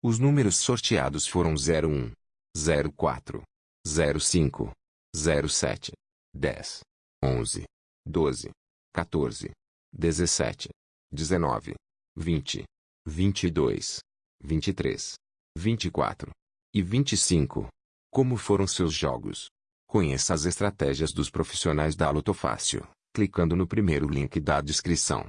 Os números sorteados foram 01, 04, 05, 07, 10, 11, 12, 14, 17, 19, 20, 22, 23, 24 e 25. Como foram seus jogos? Conheça as estratégias dos profissionais da Lotofácil, clicando no primeiro link da descrição.